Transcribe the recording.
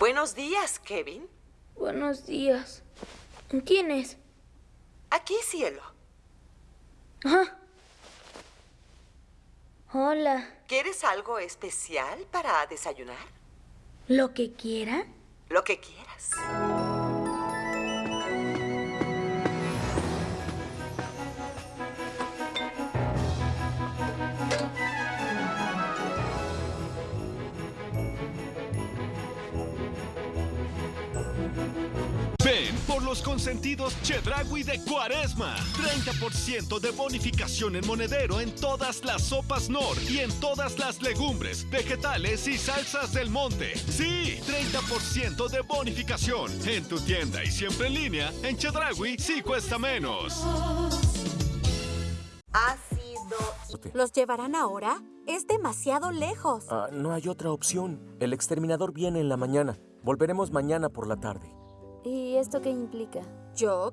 Buenos días, Kevin. Buenos días. ¿Quién es? Aquí, cielo. Ah. Hola. ¿Quieres algo especial para desayunar? ¿Lo que quiera? Lo que quieras. Por los consentidos Chedragui de Cuaresma. 30% de bonificación en monedero en todas las sopas Nor y en todas las legumbres, vegetales y salsas del monte. Sí, 30% de bonificación en tu tienda y siempre en línea. En Chedragui sí cuesta menos. Ha sido... ¿Los llevarán ahora? Es demasiado lejos. Ah, no hay otra opción. El exterminador viene en la mañana. Volveremos mañana por la tarde. ¿Y esto qué implica? Yo